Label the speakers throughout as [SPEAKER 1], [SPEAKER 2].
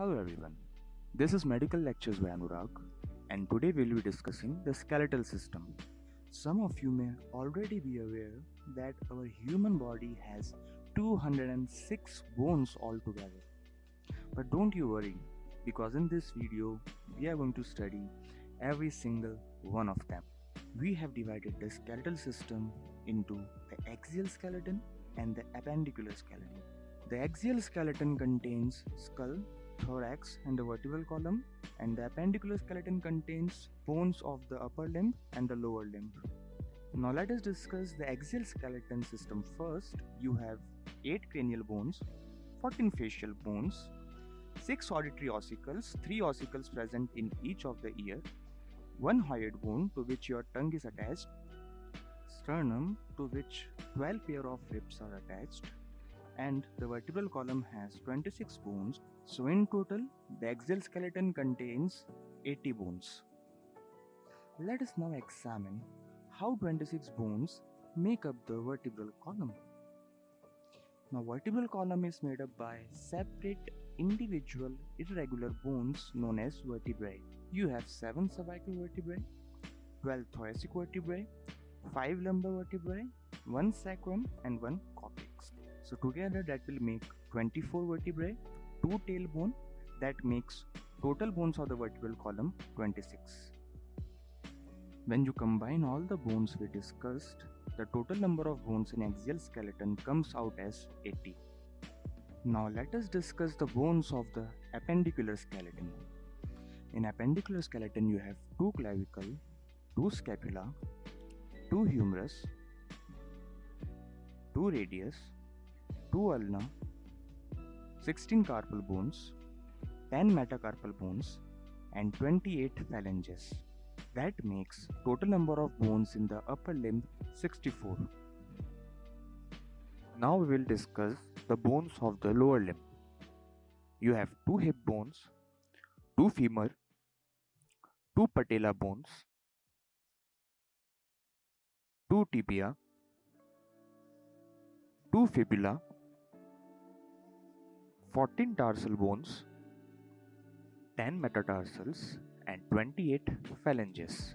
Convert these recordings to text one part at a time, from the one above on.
[SPEAKER 1] Hello everyone, this is Medical Lectures by Anurag, and today we'll be discussing the skeletal system. Some of you may already be aware that our human body has 206 bones altogether. But don't you worry, because in this video we are going to study every single one of them. We have divided the skeletal system into the axial skeleton and the appendicular skeleton. The axial skeleton contains skull, thorax, and the vertebral column, and the appendicular skeleton contains bones of the upper limb and the lower limb. Now let us discuss the axial skeleton system first. You have 8 cranial bones, 14 facial bones, 6 auditory ossicles, 3 ossicles present in each of the ear, 1 hyoid bone to which your tongue is attached, sternum to which 12 pair of ribs are attached, and the vertebral column has 26 bones. So in total, the axial skeleton contains 80 bones. Let us now examine how 26 bones make up the vertebral column. Now vertebral column is made up by separate individual irregular bones known as vertebrae. You have 7 cervical vertebrae, 12 thoracic vertebrae, 5 lumbar vertebrae, 1 sacrum and 1 coccyx. So together that will make 24 vertebrae, 2 tailbone that makes total bones of the vertebral column 26. When you combine all the bones we discussed, the total number of bones in axial skeleton comes out as 80. Now let us discuss the bones of the appendicular skeleton. In appendicular skeleton you have two clavicle, two scapula, two humerus, two radius, 2 ulna, 16 carpal bones, 10 metacarpal bones, and 28 phalanges. That makes total number of bones in the upper limb 64. Now we will discuss the bones of the lower limb. You have two hip bones, two femur, two patella bones, two tibia, two fibula, 14 tarsal bones, 10 metatarsals, and 28 phalanges.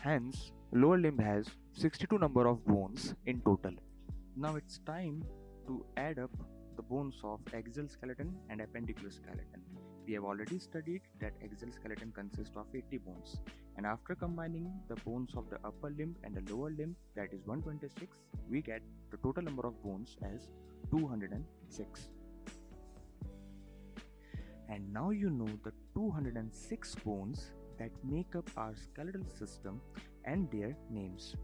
[SPEAKER 1] Hence, lower limb has 62 number of bones in total. Now it's time to add up the bones of axial skeleton and appendicular skeleton. We have already studied that axial skeleton consists of 80 bones and after combining the bones of the upper limb and the lower limb that is 126 we get the total number of bones as 206 and now you know the 206 bones that make up our skeletal system and their names